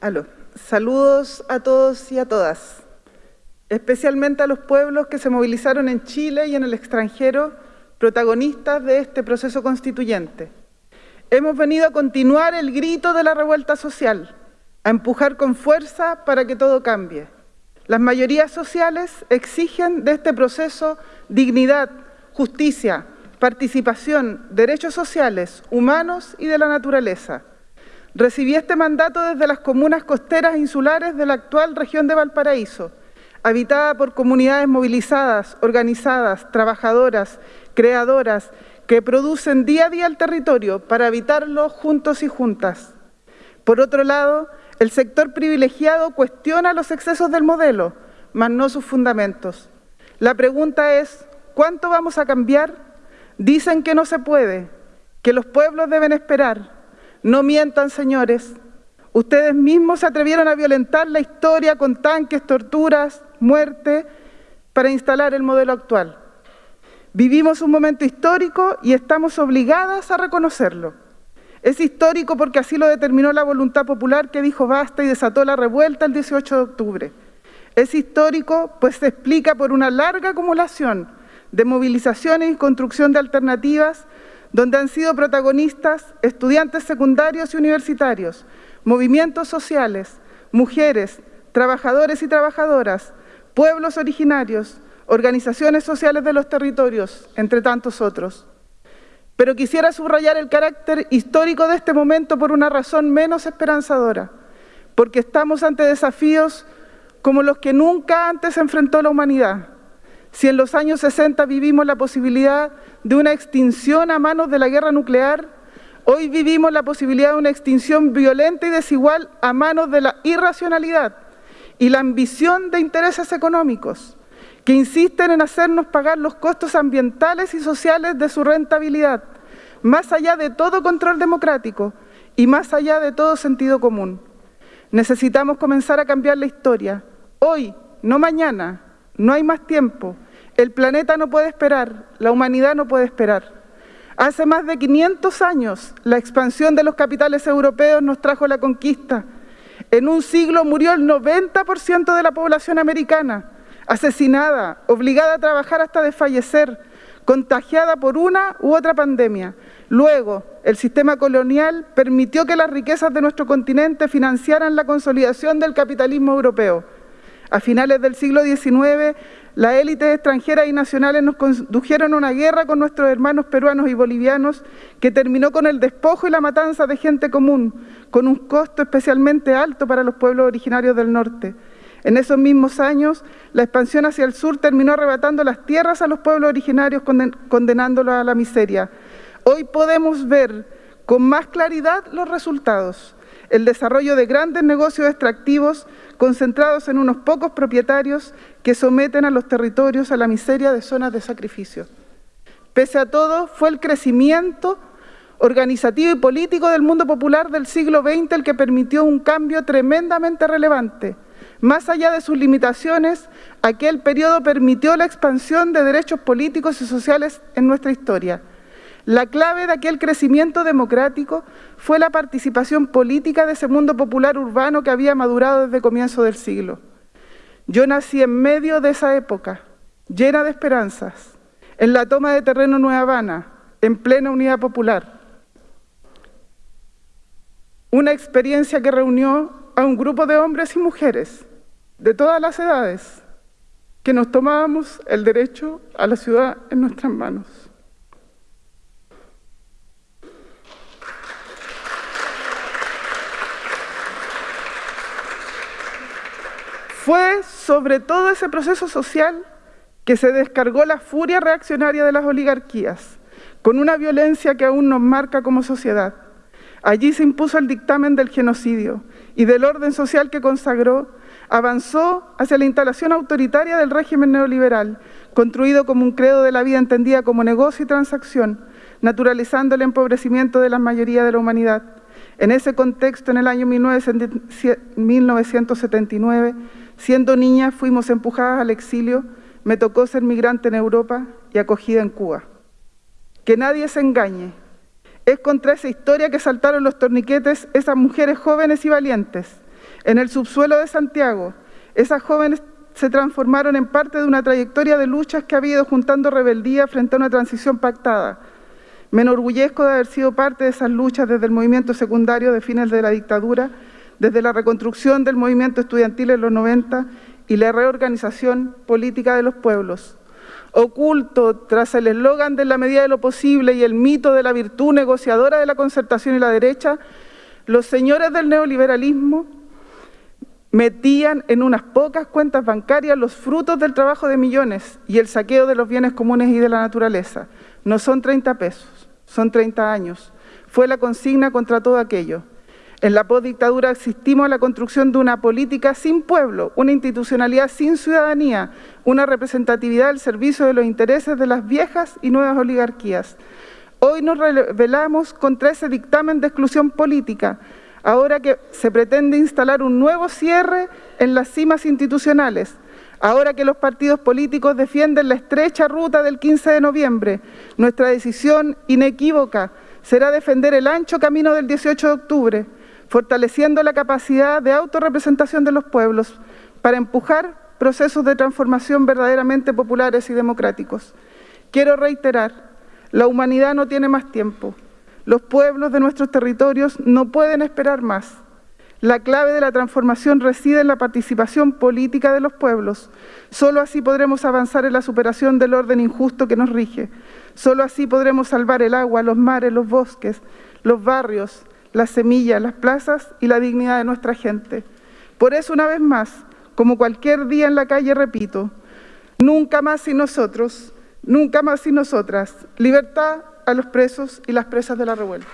Aló. Saludos a todos y a todas, especialmente a los pueblos que se movilizaron en Chile y en el extranjero, protagonistas de este proceso constituyente. Hemos venido a continuar el grito de la revuelta social, a empujar con fuerza para que todo cambie. Las mayorías sociales exigen de este proceso dignidad, justicia, participación, derechos sociales, humanos y de la naturaleza. Recibí este mandato desde las comunas costeras insulares de la actual región de Valparaíso, habitada por comunidades movilizadas, organizadas, trabajadoras, creadoras, que producen día a día el territorio para habitarlo juntos y juntas. Por otro lado, el sector privilegiado cuestiona los excesos del modelo, mas no sus fundamentos. La pregunta es, ¿cuánto vamos a cambiar? Dicen que no se puede, que los pueblos deben esperar, no mientan, señores. Ustedes mismos se atrevieron a violentar la historia con tanques, torturas, muerte, para instalar el modelo actual. Vivimos un momento histórico y estamos obligadas a reconocerlo. Es histórico porque así lo determinó la voluntad popular que dijo basta y desató la revuelta el 18 de octubre. Es histórico pues se explica por una larga acumulación de movilizaciones y construcción de alternativas donde han sido protagonistas estudiantes secundarios y universitarios, movimientos sociales, mujeres, trabajadores y trabajadoras, pueblos originarios, organizaciones sociales de los territorios, entre tantos otros. Pero quisiera subrayar el carácter histórico de este momento por una razón menos esperanzadora, porque estamos ante desafíos como los que nunca antes enfrentó la humanidad, si en los años 60 vivimos la posibilidad de una extinción a manos de la guerra nuclear, hoy vivimos la posibilidad de una extinción violenta y desigual a manos de la irracionalidad y la ambición de intereses económicos que insisten en hacernos pagar los costos ambientales y sociales de su rentabilidad, más allá de todo control democrático y más allá de todo sentido común. Necesitamos comenzar a cambiar la historia, hoy, no mañana, no hay más tiempo. El planeta no puede esperar, la humanidad no puede esperar. Hace más de 500 años, la expansión de los capitales europeos nos trajo la conquista. En un siglo murió el 90% de la población americana, asesinada, obligada a trabajar hasta desfallecer, contagiada por una u otra pandemia. Luego, el sistema colonial permitió que las riquezas de nuestro continente financiaran la consolidación del capitalismo europeo. A finales del siglo XIX, las élites extranjeras y nacionales nos condujeron a una guerra con nuestros hermanos peruanos y bolivianos que terminó con el despojo y la matanza de gente común, con un costo especialmente alto para los pueblos originarios del norte. En esos mismos años, la expansión hacia el sur terminó arrebatando las tierras a los pueblos originarios, condenándolos a la miseria. Hoy podemos ver con más claridad los resultados el desarrollo de grandes negocios extractivos concentrados en unos pocos propietarios que someten a los territorios a la miseria de zonas de sacrificio. Pese a todo, fue el crecimiento organizativo y político del mundo popular del siglo XX el que permitió un cambio tremendamente relevante. Más allá de sus limitaciones, aquel periodo permitió la expansión de derechos políticos y sociales en nuestra historia la clave de aquel crecimiento democrático fue la participación política de ese mundo popular urbano que había madurado desde comienzo del siglo. Yo nací en medio de esa época, llena de esperanzas, en la toma de terreno Nueva Habana, en plena unidad popular. Una experiencia que reunió a un grupo de hombres y mujeres de todas las edades que nos tomábamos el derecho a la ciudad en nuestras manos. Fue sobre todo ese proceso social que se descargó la furia reaccionaria de las oligarquías, con una violencia que aún nos marca como sociedad. Allí se impuso el dictamen del genocidio y del orden social que consagró, avanzó hacia la instalación autoritaria del régimen neoliberal, construido como un credo de la vida entendida como negocio y transacción, naturalizando el empobrecimiento de la mayoría de la humanidad. En ese contexto, en el año 1979, Siendo niña fuimos empujadas al exilio, me tocó ser migrante en Europa y acogida en Cuba. Que nadie se engañe, es contra esa historia que saltaron los torniquetes esas mujeres jóvenes y valientes, En el subsuelo de Santiago, esas jóvenes se transformaron en parte de una trayectoria de luchas que ha habido juntando rebeldía frente a una transición pactada. Me enorgullezco de haber sido parte de esas luchas desde el movimiento secundario de fines de la dictadura, desde la reconstrucción del movimiento estudiantil en los 90 y la reorganización política de los pueblos. Oculto tras el eslogan de la medida de lo posible y el mito de la virtud negociadora de la concertación y la derecha, los señores del neoliberalismo metían en unas pocas cuentas bancarias los frutos del trabajo de millones y el saqueo de los bienes comunes y de la naturaleza. No son 30 pesos, son 30 años. Fue la consigna contra todo aquello. En la postdictadura asistimos a la construcción de una política sin pueblo, una institucionalidad sin ciudadanía, una representatividad al servicio de los intereses de las viejas y nuevas oligarquías. Hoy nos rebelamos contra ese dictamen de exclusión política, ahora que se pretende instalar un nuevo cierre en las cimas institucionales, ahora que los partidos políticos defienden la estrecha ruta del 15 de noviembre, nuestra decisión inequívoca será defender el ancho camino del 18 de octubre, fortaleciendo la capacidad de autorrepresentación de los pueblos para empujar procesos de transformación verdaderamente populares y democráticos. Quiero reiterar, la humanidad no tiene más tiempo. Los pueblos de nuestros territorios no pueden esperar más. La clave de la transformación reside en la participación política de los pueblos. Solo así podremos avanzar en la superación del orden injusto que nos rige. Solo así podremos salvar el agua, los mares, los bosques, los barrios, las semillas, las plazas y la dignidad de nuestra gente. Por eso, una vez más, como cualquier día en la calle, repito, nunca más sin nosotros, nunca más sin nosotras. Libertad a los presos y las presas de la revuelta.